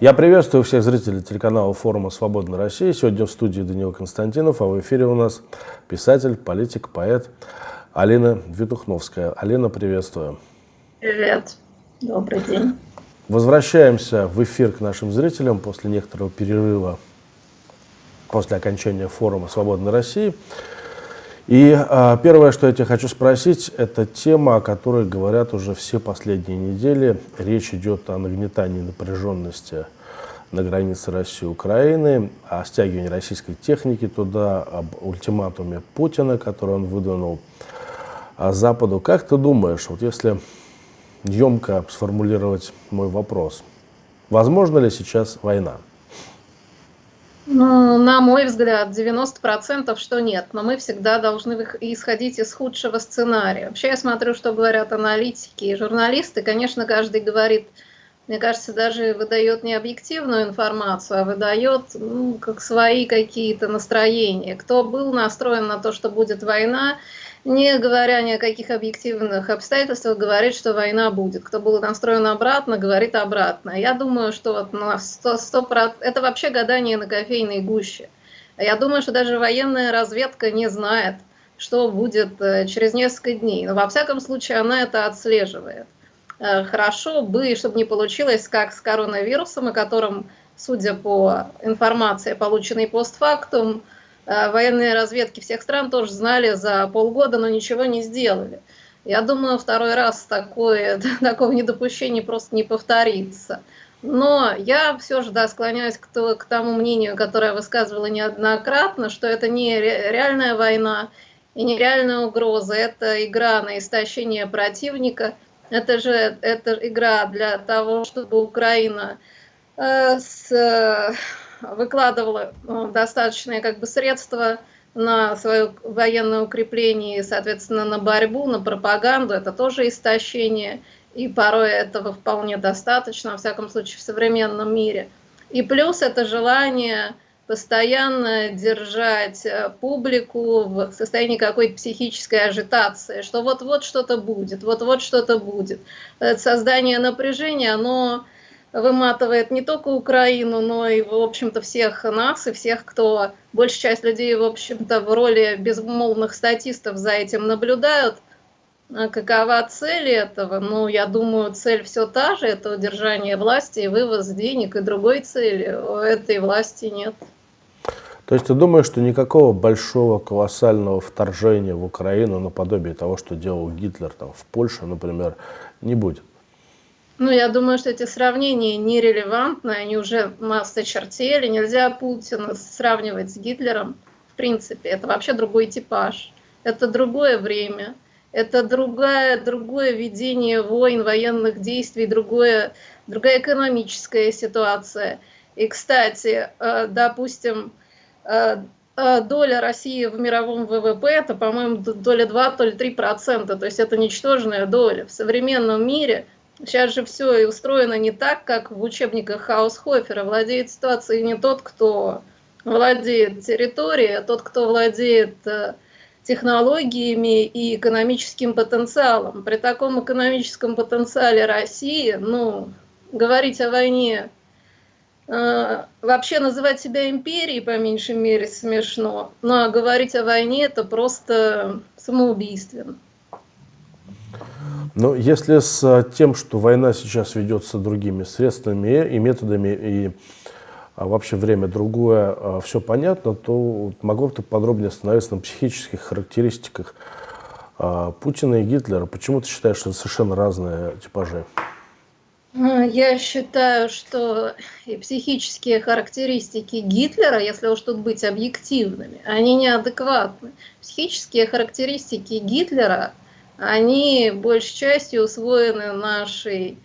Я приветствую всех зрителей телеканала форума «Свободная Россия». Сегодня в студии Данил Константинов, а в эфире у нас писатель, политик, поэт Алина Витухновская. Алина, приветствую. Привет. Добрый день. Возвращаемся в эфир к нашим зрителям после некоторого перерыва, после окончания форума «Свободной России». И а, первое, что я тебя хочу спросить, это тема, о которой говорят уже все последние недели. Речь идет о нагнетании напряженности на границе России и Украины, о стягивании российской техники туда, об ультиматуме Путина, который он выдвинул а Западу. Как ты думаешь, вот если емко сформулировать мой вопрос, возможно ли сейчас война? Ну, на мой взгляд, 90% что нет, но мы всегда должны исходить из худшего сценария. Вообще я смотрю, что говорят аналитики и журналисты. Конечно, каждый говорит, мне кажется, даже выдает не объективную информацию, а выдает ну, как свои какие-то настроения. Кто был настроен на то, что будет война, не говоря ни о каких объективных обстоятельствах, говорит, что война будет. Кто был настроен обратно, говорит обратно. Я думаю, что вот на 100, 100%, это вообще гадание на кофейной гуще. Я думаю, что даже военная разведка не знает, что будет э, через несколько дней. Но во всяком случае она это отслеживает. Э, хорошо бы, чтобы не получилось, как с коронавирусом, о котором, судя по информации, полученной постфактум, военные разведки всех стран тоже знали за полгода, но ничего не сделали. Я думаю, второй раз такое, такого недопущения просто не повторится. Но я все же да, склоняюсь к, то, к тому мнению, которое высказывала неоднократно, что это не реальная война и не реальная угроза, это игра на истощение противника, это же это игра для того, чтобы Украина э, с выкладывала ну, достаточные как бы, средства на свое военное укрепление и, соответственно, на борьбу, на пропаганду. Это тоже истощение, и порой этого вполне достаточно, во всяком случае, в современном мире. И плюс это желание постоянно держать э, публику в состоянии какой-то психической ажитации, что вот-вот что-то будет, вот-вот что-то будет. Это создание напряжения, оно выматывает не только Украину, но и, в общем-то, всех нас и всех, кто, большая часть людей, в общем-то, в роли безмолвных статистов за этим наблюдают. А какова цель этого? Ну, я думаю, цель все та же, это удержание власти и вывоз денег, и другой цели у этой власти нет. То есть ты думаешь, что никакого большого колоссального вторжения в Украину наподобие того, что делал Гитлер там, в Польше, например, не будет? Ну, я думаю, что эти сравнения нерелевантны, они уже масса чертели. Нельзя Путина сравнивать с Гитлером, в принципе. Это вообще другой типаж. Это другое время. Это другая, другое ведение войн, военных действий, другое, другая экономическая ситуация. И, кстати, э, допустим, э, э, доля России в мировом ВВП это, по-моему, доля 2, то ли 3 процента, то есть это ничтожная доля. В современном мире Сейчас же все и устроено не так, как в учебниках Хаусхофера. Владеет ситуацией не тот, кто владеет территорией, а тот, кто владеет э, технологиями и экономическим потенциалом. При таком экономическом потенциале России, ну, говорить о войне, э, вообще называть себя империей, по меньшей мере, смешно, но говорить о войне это просто самоубийственно. Но если с а, тем, что война сейчас ведется другими средствами и методами, и а, вообще время другое, а, все понятно, то могу бы ты подробнее остановиться на психических характеристиках Путина и Гитлера. Почему ты считаешь, что это совершенно разные типажи? Я считаю, что и психические характеристики Гитлера, если уж тут быть объективными, они неадекватны. Психические характеристики Гитлера – они большей частью усвоены нашей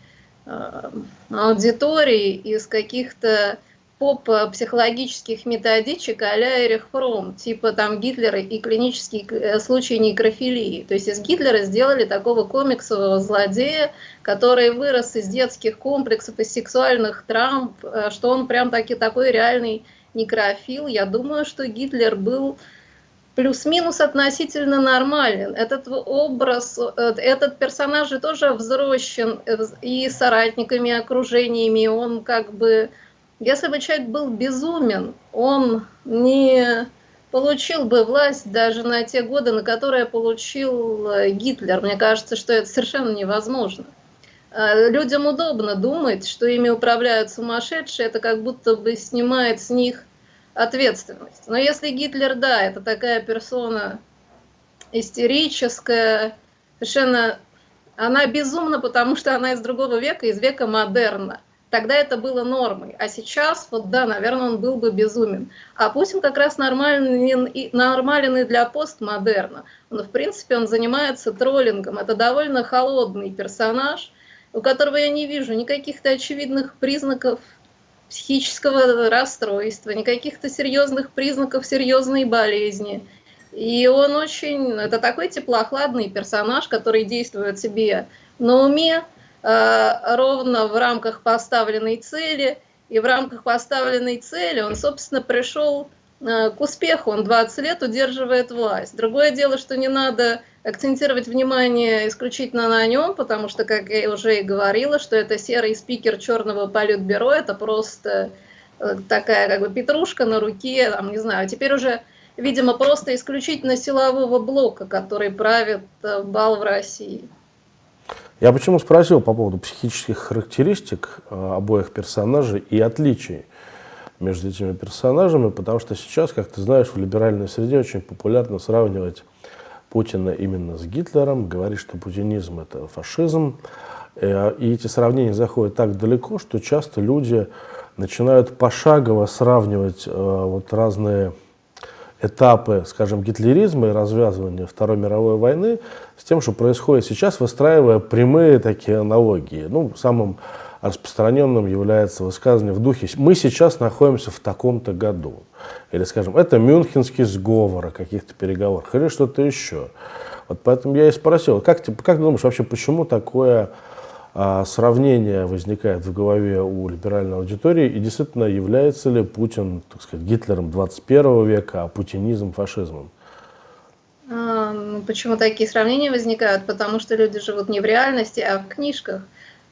э, аудиторией из каких-то поп-психологических методичек а-ля Эрих Фром, типа там Гитлера и клинические э, случаи некрофилии. То есть из Гитлера сделали такого комиксового злодея, который вырос из детских комплексов, из сексуальных травм, э, что он прям таки такой реальный некрофил. Я думаю, что Гитлер был плюс-минус относительно нормален. Этот образ, э, этот персонаж же тоже взрощен э, и соратниками, и окружениями. Он как бы, если бы человек был безумен, он не получил бы власть даже на те годы, на которые получил э, Гитлер. Мне кажется, что это совершенно невозможно. Людям удобно думать, что ими управляют сумасшедшие, это как будто бы снимает с них ответственность. Но если Гитлер, да, это такая персона истерическая, совершенно... Она безумна, потому что она из другого века, из века модерна. Тогда это было нормой. А сейчас, вот да, наверное, он был бы безумен. А Путин как раз нормален, нормален и для постмодерна. Он, в принципе, он занимается троллингом. Это довольно холодный персонаж, у которого я не вижу никаких-то очевидных признаков психического расстройства, никаких-то серьезных признаков серьезной болезни. И он очень, это такой теплохладный персонаж, который действует себе на уме, э, ровно в рамках поставленной цели. И в рамках поставленной цели он, собственно, пришел к успеху. Он 20 лет удерживает власть. Другое дело, что не надо акцентировать внимание исключительно на нем, потому что, как я уже и говорила, что это серый спикер черного политбюро, это просто э, такая как бы петрушка на руке, там, не знаю, теперь уже, видимо, просто исключительно силового блока, который правит э, бал в России. Я почему спросил по поводу психических характеристик э, обоих персонажей и отличий между этими персонажами, потому что сейчас, как ты знаешь, в либеральной среде очень популярно сравнивать Путина именно с Гитлером, говорит, что путинизм – это фашизм. Э, и эти сравнения заходят так далеко, что часто люди начинают пошагово сравнивать э, вот разные этапы, скажем, гитлеризма и развязывания Второй мировой войны с тем, что происходит сейчас, выстраивая прямые такие аналогии. Ну, самым распространенным является высказывание в духе «мы сейчас находимся в таком-то году». Или, скажем, это мюнхенский сговор о каких-то переговорах или что-то еще. Вот поэтому я и спросил, как, как ты думаешь вообще, почему такое а, сравнение возникает в голове у либеральной аудитории и действительно является ли Путин, так сказать, Гитлером 21 века, а путинизм фашизмом? А, ну, почему такие сравнения возникают? Потому что люди живут не в реальности, а в книжках.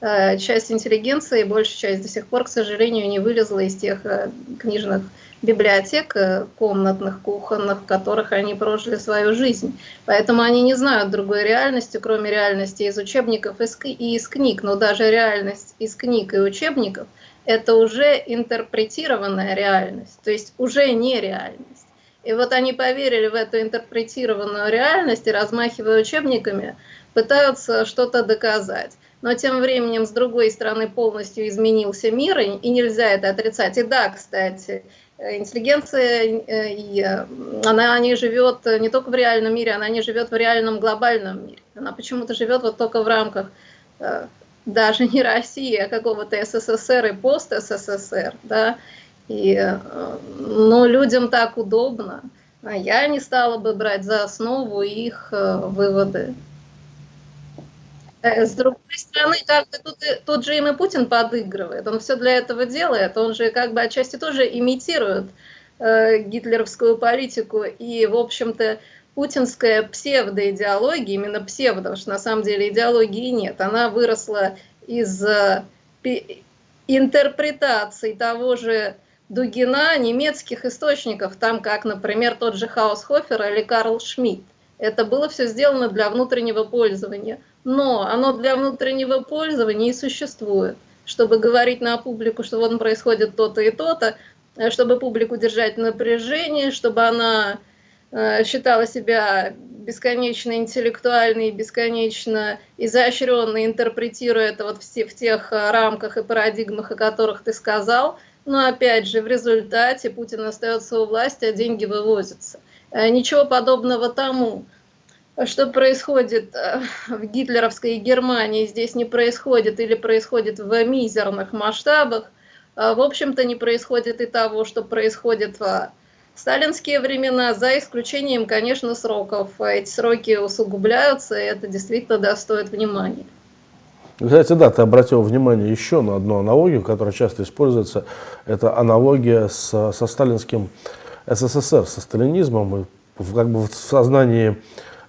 Э, часть интеллигенции, большая часть до сих пор, к сожалению, не вылезла из тех э, книжных библиотек э, комнатных, кухонных, в которых они прожили свою жизнь. Поэтому они не знают другой реальности, кроме реальности из учебников и из книг. Но даже реальность из книг и учебников – это уже интерпретированная реальность, то есть уже не реальность. И вот они поверили в эту интерпретированную реальность и, размахивая учебниками, пытаются что-то доказать но тем временем, с другой стороны, полностью изменился мир, и, нельзя это отрицать. И да, кстати, интеллигенция, э, э, она не живет не только в реальном мире, она не живет в реальном глобальном мире. Она почему-то живет вот только в рамках э, даже не России, а какого-то СССР и пост-СССР, да, и, но людям так удобно, а я не стала бы брать за основу их выводы. Э, с другой стороны, как бы тут, тут же им и Путин подыгрывает, он все для этого делает, он же как бы отчасти тоже имитирует э, гитлеровскую политику, и, в общем-то, путинская псевдоидеология, именно псевдо, потому что на самом деле идеологии нет, она выросла из э, интерпретаций того же Дугина, немецких источников, там как, например, тот же Хаусхофер или Карл Шмидт. Это было все сделано для внутреннего пользования – но оно для внутреннего пользования и существует, чтобы говорить на публику, что вот происходит то-то и то-то, э, чтобы публику держать напряжение, чтобы она э, считала себя бесконечно интеллектуальной, бесконечно изощренной, интерпретируя это вот в, в тех э, рамках и парадигмах, о которых ты сказал. Но опять же, в результате Путин остается у власти, а деньги вывозятся. Ничего подобного тому, что происходит э, в гитлеровской Германии, здесь не происходит или происходит в мизерных масштабах. А, в общем-то, не происходит и того, что происходит в сталинские времена, за исключением, конечно, сроков. Эти сроки усугубляются, и это действительно достоит внимания. Кстати, да, ты обратил внимание еще на одну аналогию, которая часто используется. Это аналогия с, со сталинским СССР, со сталинизмом. И как бы в сознании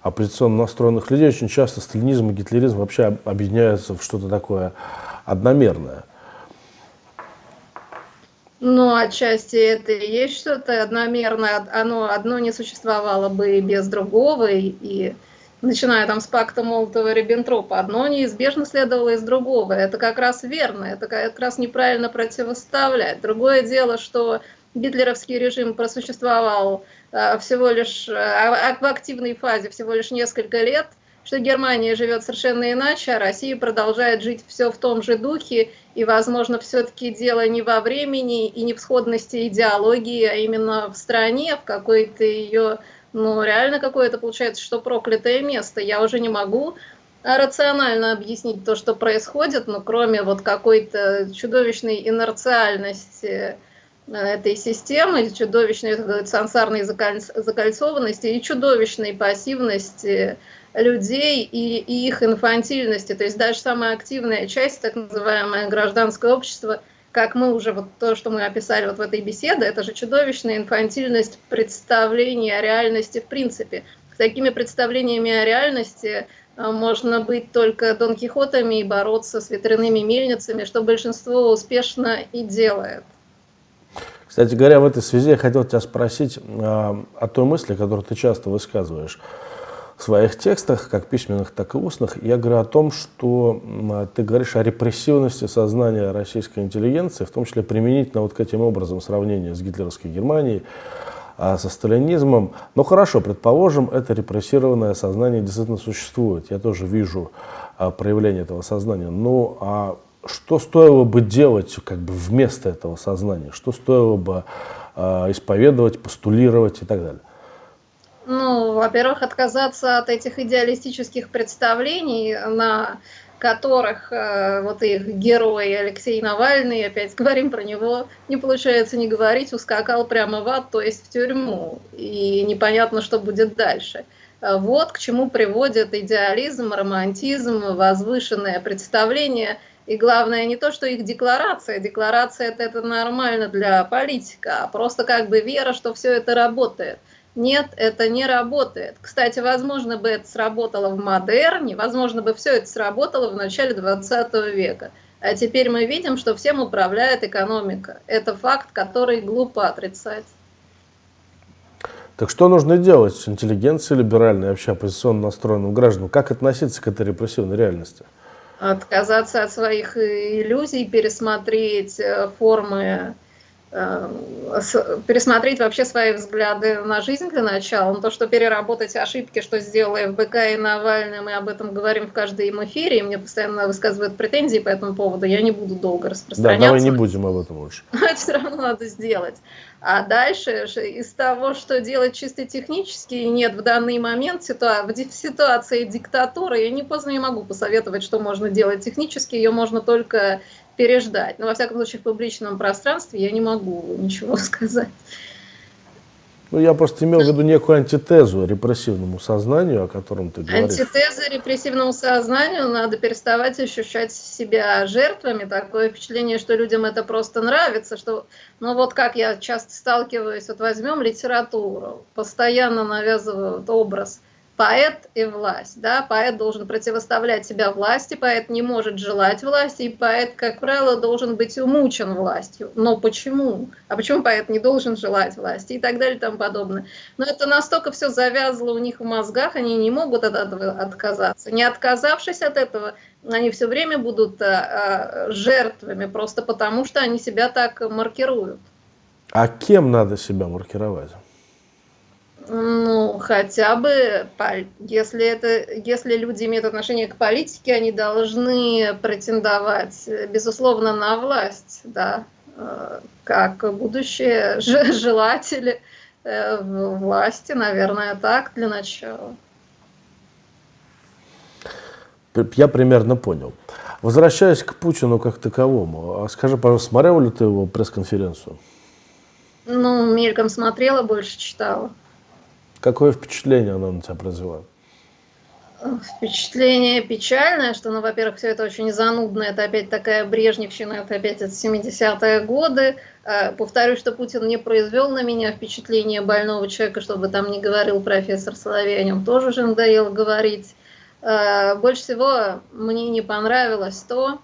оппозиционно настроенных людей очень часто сталинизм и гитлеризм вообще объединяются в что-то такое одномерное. Ну, отчасти это и есть что-то одномерное. Оно одно не существовало бы без другого. И, начиная там с пакта Молотова-Риббентропа, одно неизбежно следовало из другого. Это как раз верно, это как раз неправильно противоставлять. Другое дело, что гитлеровский режим просуществовал всего лишь э, в активной фазе всего лишь несколько лет – что Германия живет совершенно иначе, а Россия продолжает жить все в том же духе, и, возможно, все-таки дело не во времени и не в сходности идеологии, а именно в стране, в какой-то ее, ну, реально какое-то получается, что проклятое место. Я уже не могу рационально объяснить то, что происходит, но кроме вот какой-то чудовищной инерциальности этой системы, чудовищной сказать, сансарной закольцованности и чудовищной пассивности людей и, и их инфантильности. То есть даже самая активная часть, так называемое гражданское общество, как мы уже, вот то, что мы описали вот в этой беседе, это же чудовищная инфантильность представления о реальности в принципе. С такими представлениями о реальности э, можно быть только Дон Кихотами и бороться с ветряными мельницами, что большинство успешно и делает. Кстати говоря, в этой связи я хотел тебя спросить э, о той мысли, которую ты часто высказываешь в своих текстах, как письменных, так и устных, я говорю о том, что ты говоришь о репрессивности сознания российской интеллигенции, в том числе применительно вот к этим образом сравнения с гитлеровской Германией, а со сталинизмом. Ну хорошо, предположим, это репрессированное сознание действительно существует. Я тоже вижу а, проявление этого сознания. Ну а что стоило бы делать как бы вместо этого сознания? Что стоило бы а, исповедовать, постулировать и так далее? Ну, во-первых, отказаться от этих идеалистических представлений, на которых э, вот их герой Алексей Навальный, опять говорим про него, не получается не говорить, ускакал прямо в ад, то есть в тюрьму, и непонятно, что будет дальше. Вот к чему приводит идеализм, романтизм, возвышенное представление. И главное не то, что их декларация, декларация это, это нормально для политика, а просто как бы вера, что все это работает – нет, это не работает. Кстати, возможно бы это сработало в модерне, возможно бы все это сработало в начале 20 века. А теперь мы видим, что всем управляет экономика. Это факт, который глупо отрицать. Так что нужно делать интеллигенции либеральной, вообще оппозиционно настроенным гражданам? Как относиться к этой репрессивной реальности? Отказаться от своих иллюзий, пересмотреть э, формы Э, пересмотреть вообще свои взгляды на жизнь для начала, но то, что переработать ошибки, что сделала ФБК и Навальный, мы об этом говорим в каждом эфире, и мне постоянно высказывают претензии по этому поводу, я не буду долго распространяться. Да, давай не будем об этом лучше. Это все равно надо сделать. А дальше из того, что делать чисто технически, нет в данный момент ситуа в ситуации диктатуры, я не поздно не могу посоветовать, что можно делать технически, ее можно только переждать. Но, во всяком случае, в публичном пространстве я не могу ничего сказать. Ну, я просто имел в виду некую антитезу репрессивному сознанию, о котором ты говоришь. Антитеза репрессивному сознанию, надо переставать ощущать себя жертвами. Такое впечатление, что людям это просто нравится. Что, ну вот как я часто сталкиваюсь, вот возьмем литературу, постоянно навязывают образ – поэт и власть. Да? Поэт должен противоставлять себя власти, поэт не может желать власти, и поэт, как правило, должен быть умучен властью. Но почему? А почему поэт не должен желать власти? И так далее и тому подобное. Но это настолько все завязано у них в мозгах, они не могут от этого отказаться. Не отказавшись от этого, они все время будут а, а, жертвами, просто потому что они себя так маркируют. А кем надо себя маркировать? Ну, хотя бы, если, это, если люди имеют отношение к политике, они должны претендовать, безусловно, на власть, да, э, как будущие желатели э, власти, наверное, так для начала. Я примерно понял. Возвращаясь к Путину как таковому, а скажи, пожалуйста, смотрел ли ты его пресс-конференцию? Ну, мельком смотрела, больше читала. Какое впечатление она на тебя произвела? Впечатление печальное, что, ну, во-первых, все это очень занудно, это опять такая брежневщина, это опять от 70-е годы. А, повторюсь, что Путин не произвел на меня впечатление больного человека, чтобы там не говорил профессор Соловей, о нем тоже уже надоело говорить. А, больше всего мне не понравилось то,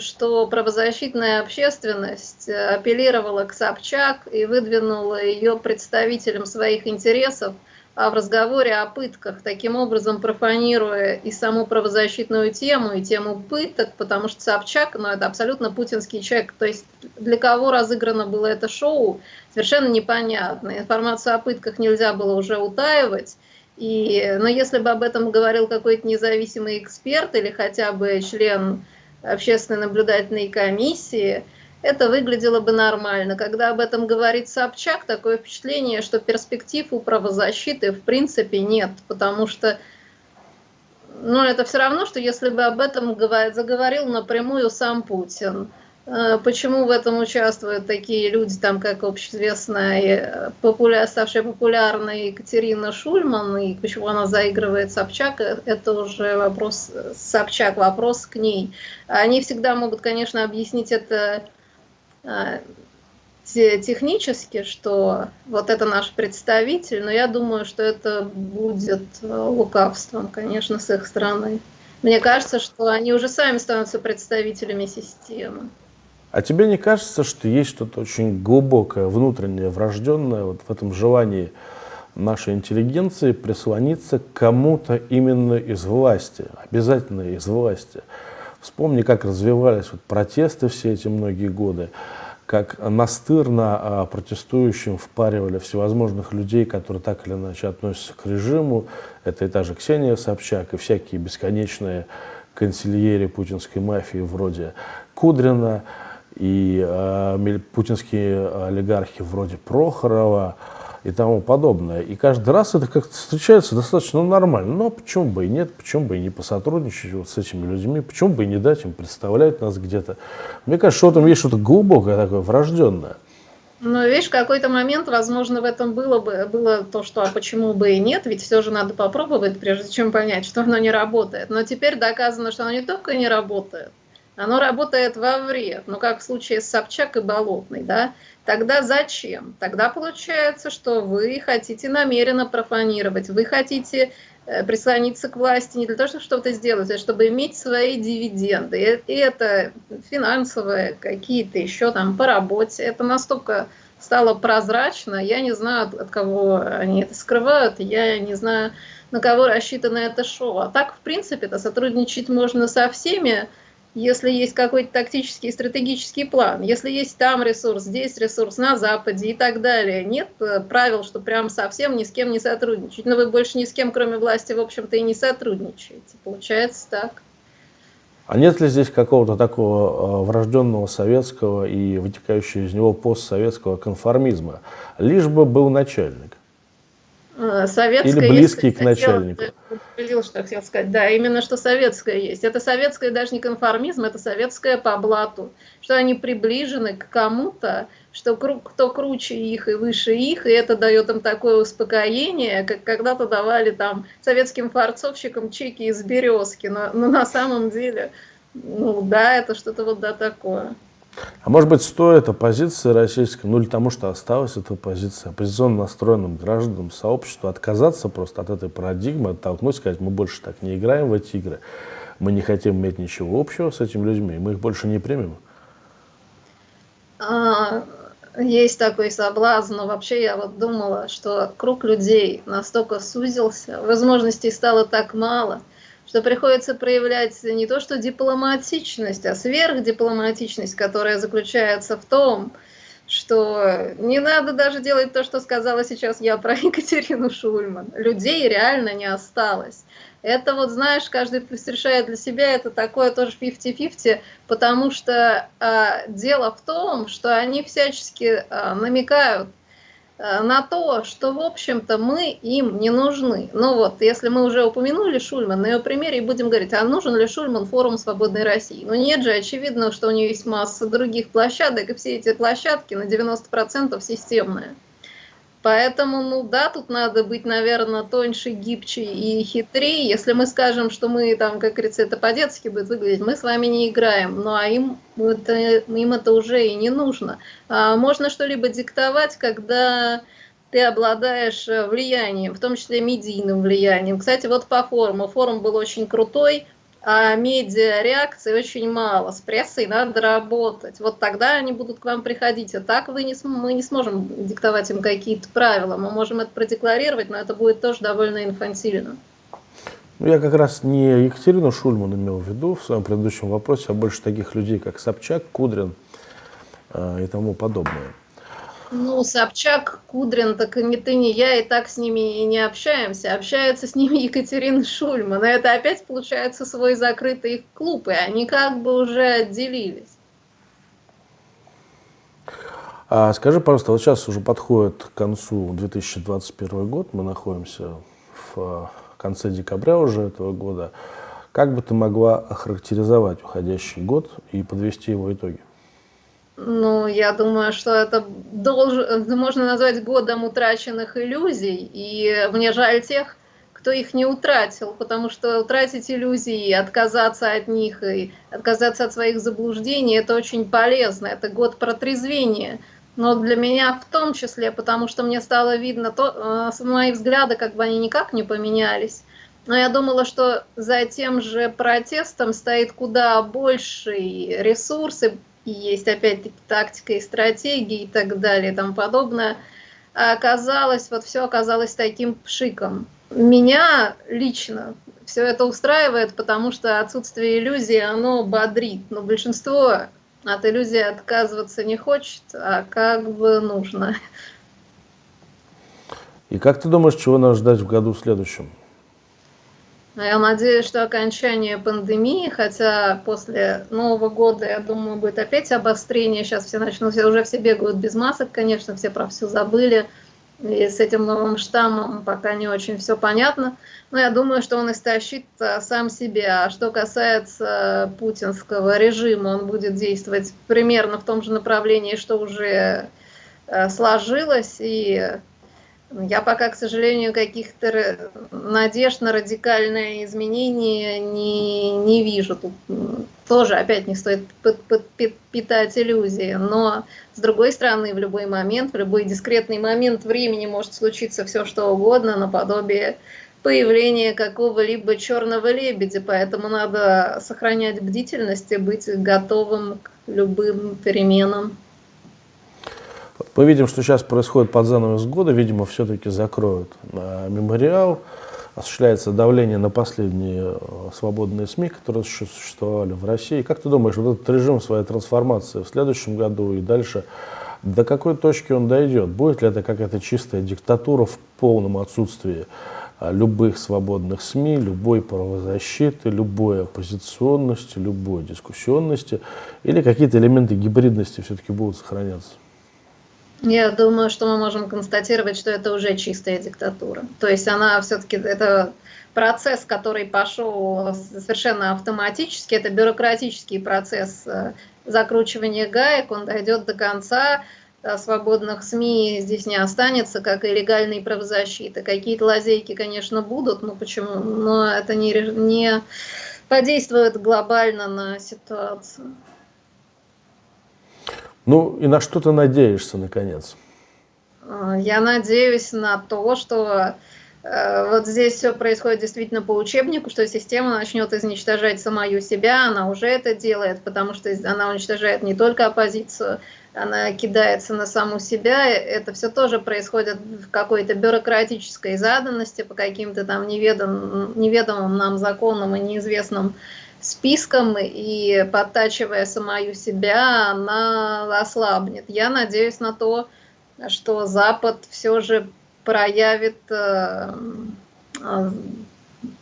что правозащитная общественность апеллировала к Собчак и выдвинула ее представителям своих интересов – в разговоре о пытках, таким образом профанируя и саму правозащитную тему, и тему пыток, потому что Собчак, ну, это абсолютно путинский человек, то есть для кого разыграно было это шоу, совершенно непонятно. Информацию о пытках нельзя было уже утаивать, и, но если бы об этом говорил какой-то независимый эксперт или хотя бы член общественной наблюдательной комиссии, это выглядело бы нормально. Когда об этом говорит Собчак, такое впечатление, что перспектив у правозащиты в принципе нет, потому что ну, это все равно, что если бы об этом заговорил напрямую сам Путин. Э, почему в этом участвуют такие люди, там, как общеизвестная, популя... ставшая популярной Екатерина Шульман, и почему она заигрывает Собчак, э, это уже вопрос, Собчак, вопрос к ней. Они всегда могут, конечно, объяснить это технически, что вот это наш представитель, но я думаю, что это будет э, лукавством, конечно, с их стороны. Мне кажется, что они уже сами становятся представителями системы. А тебе не кажется, что есть что-то очень глубокое, внутреннее, врожденное вот в этом желании нашей интеллигенции прислониться к кому-то именно из власти, обязательно из власти? Вспомни, как развивались вот протесты все эти многие годы, как настырно а, протестующим впаривали всевозможных людей, которые так или иначе относятся к режиму. Это и та же Ксения Собчак, и всякие бесконечные консильери путинской мафии вроде Кудрина, и э, путинские олигархи вроде Прохорова, и тому подобное. И каждый раз это как-то встречается достаточно нормально. Но почему бы и нет, почему бы и не посотрудничать вот с этими людьми, почему бы и не дать им представлять нас где-то. Мне кажется, что там есть что-то глубокое такое, врожденное. Ну, видишь, в какой-то момент, возможно, в этом было бы было то, что а почему бы и нет, ведь все же надо попробовать, прежде чем понять, что оно не работает. Но теперь доказано, что оно не только не работает, оно работает во вред. Ну, как в случае с Собчак и Болотной, да. Тогда зачем? Тогда получается, что вы хотите намеренно профанировать, вы хотите э, прислониться к власти не для того, чтобы что-то сделать, а чтобы иметь свои дивиденды. И это финансовые, какие-то еще там по работе. Это настолько стало прозрачно, я не знаю, от кого они это скрывают, я не знаю, на кого рассчитано это шоу. А так, в принципе-то, сотрудничать можно со всеми, если есть какой-то тактический и стратегический план, если есть там ресурс, здесь ресурс, на Западе и так далее, нет э, правил, что прям совсем ни с кем не сотрудничать. Но вы больше ни с кем, кроме власти, в общем-то, и не сотрудничаете. Получается так. А нет ли здесь какого-то такого э, врожденного советского и вытекающего из него постсоветского конформизма? Лишь бы был начальник. Э, советская Или близкий есть, к начальнику. Хотел, что хотел сказать. Да, именно что советская есть. Это советское даже не конформизм, это советское по блату. Что они приближены к кому-то, что кто круче их и выше их, и это дает им такое успокоение, как когда-то давали там советским фарцовщикам чеки из березки. Но, но на самом деле, ну да, это что-то вот да такое. А может быть, стоит оппозиции российской, ну или тому, что осталась эта оппозиция, оппозиционно настроенным гражданам, сообществу, отказаться просто от этой парадигмы, оттолкнуть, сказать, мы больше так не играем в эти игры, мы не хотим иметь ничего общего с этими людьми, мы их больше не примем? А, есть такой соблазн, но вообще я вот думала, что круг людей настолько сузился, возможностей стало так мало – что приходится проявлять не то что дипломатичность, а сверхдипломатичность, которая заключается в том, что не надо даже делать то, что сказала сейчас я про Екатерину Шульман. Людей реально не осталось. Это вот, знаешь, каждый решает для себя, это такое тоже 50-50, потому что э, дело в том, что они всячески э, намекают на то, что, в общем-то, мы им не нужны. Ну вот, если мы уже упомянули Шульман, на ее примере будем говорить, а нужен ли Шульман форум «Свободной России»? Ну нет же, очевидно, что у нее есть масса других площадок, и все эти площадки на 90% системные. Поэтому, ну да, тут надо быть, наверное, тоньше, гибче и хитрее. Если мы скажем, что мы там, как говорится, это по-детски будет выглядеть, мы с вами не играем. Ну а им это, им это уже и не нужно. А можно что-либо диктовать, когда ты обладаешь влиянием, в том числе медийным влиянием. Кстати, вот по форуму. Форум был очень крутой, а медиа реакции очень мало, с прессой надо работать. Вот тогда они будут к вам приходить, а так вы не, мы не сможем диктовать им какие-то правила. Мы можем это продекларировать, но это будет тоже довольно инфантильно. Ну, я как раз не Екатерину Шульман имел в виду в своем предыдущем вопросе, а больше таких людей, как Собчак, Кудрин э, и тому подобное. Ну, Собчак, Кудрин, так ни ты, ни я и так с ними и не общаемся. Общается с ними Екатерина Шульман. И это опять получается свой закрытый клуб, и они как бы уже отделились. А скажи, пожалуйста, вот сейчас уже подходит к концу 2021 год, мы находимся в конце декабря уже этого года. Как бы ты могла охарактеризовать уходящий год и подвести его итоги? Ну, я думаю, что это должен, можно назвать годом утраченных иллюзий, и мне жаль тех, кто их не утратил, потому что утратить иллюзии, отказаться от них и отказаться от своих заблуждений, это очень полезно, это год протрезвения. Но для меня в том числе, потому что мне стало видно, то, э, мои взгляды, как бы они никак не поменялись. Но я думала, что за тем же протестом стоит куда больший ресурс и есть опять-таки тактика и стратегия и так далее и тому подобное, а оказалось, вот все оказалось таким пшиком. Меня лично все это устраивает, потому что отсутствие иллюзии, оно бодрит, но большинство от иллюзии отказываться не хочет, а как бы нужно. И как ты думаешь, чего нас ждать в году следующем? Я надеюсь, что окончание пандемии, хотя после Нового года, я думаю, будет опять обострение. Сейчас все начнут, все, уже все бегают без масок, конечно, все про все забыли. И с этим новым штаммом пока не очень все понятно. Но я думаю, что он истощит а, сам себя. А что касается путинского режима, он будет действовать примерно в том же направлении, что уже а, сложилось. И я пока, к сожалению, каких-то надежд на радикальное изменение не, не вижу. Тут тоже опять не стоит питать иллюзии. Но, с другой стороны, в любой момент, в любой дискретный момент времени может случиться все, что угодно, наподобие появления какого-либо черного лебедя. Поэтому надо сохранять бдительность и быть готовым к любым переменам. Мы видим, что сейчас происходит под занавес года, видимо, все-таки закроют а, мемориал, осуществляется давление на последние э, свободные СМИ, которые существовали в России. Как ты думаешь, вот этот режим своей трансформации в следующем году и дальше, до какой точки он дойдет? Будет ли это какая-то чистая диктатура в полном отсутствии а, любых свободных СМИ, любой правозащиты, любой оппозиционности, любой дискуссионности, или какие-то элементы гибридности все-таки будут сохраняться? Я думаю, что мы можем констатировать, что это уже чистая диктатура. То есть она все-таки, это процесс, который пошел совершенно автоматически, это бюрократический процесс э, закручивания гаек, он дойдет до конца, свободных СМИ здесь не останется, как и легальной правозащиты. Какие-то лазейки, конечно, будут, но почему? Но это не, не подействует глобально на ситуацию. Ну и на что ты надеешься, наконец? А, я надеюсь на то, что э, вот здесь все происходит действительно по учебнику, что система начнет изничтожать самую себя, она уже это делает, потому что она уничтожает не только оппозицию, она кидается на саму себя, это все тоже происходит в какой-то бюрократической заданности, по каким-то там неведом, неведомым нам законам и неизвестным списком и подтачивая самую себя, она ослабнет. Я надеюсь на то, что Запад все же проявит э, э,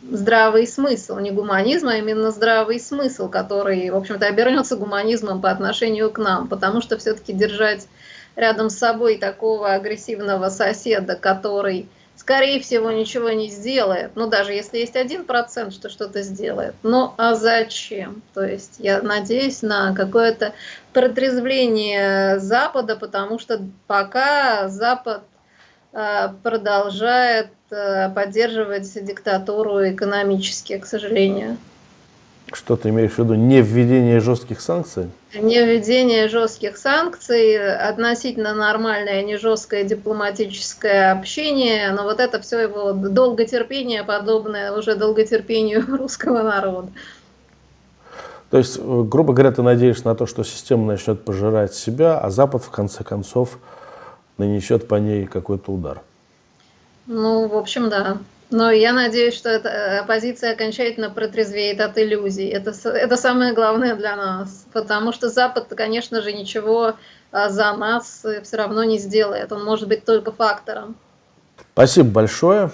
здравый смысл, не гуманизм, а именно здравый смысл, который, в общем-то, обернется гуманизмом по отношению к нам, потому что все-таки держать рядом с собой такого агрессивного соседа, который скорее всего, ничего не сделает. Ну, даже если есть один процент, что что-то сделает. Ну, а зачем? То есть я надеюсь на какое-то протрезвление Запада, потому что пока Запад продолжает поддерживать диктатуру экономически, к сожалению. Что ты имеешь в виду? Не введение жестких санкций? Не введение жестких санкций, относительно нормальное, не жесткое дипломатическое общение, но вот это все его долготерпение, подобное уже долготерпению русского народа. То есть, э, грубо говоря, ты надеешься на то, что система начнет пожирать себя, а Запад, в конце концов, нанесет по ней какой-то удар? Ну, в общем, да. Но я надеюсь, что эта э, оппозиция окончательно протрезвеет от иллюзий. Это, это самое главное для нас. Потому что Запад, конечно же, ничего а, за нас все равно не сделает. Он может быть только фактором. Спасибо большое.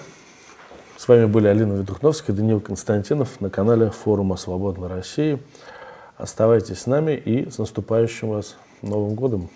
С вами были Алина Ведухновская и Даниил Константинов на канале форума «Свободной России». Оставайтесь с нами и с наступающим вас Новым годом!